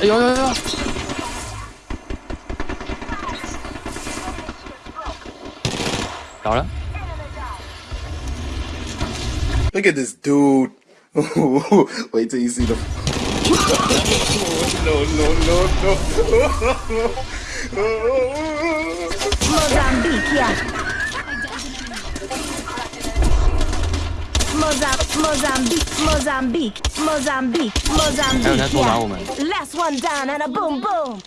哎有有有有，倒了， Look at this dude. Wait till you see the. no, no, no, no. Mozambique, yeah. Mozambique, Mozambique, Mozambique, Mozambique, 还有人在偷打 yeah. 我们。 Last one down and a boom boom.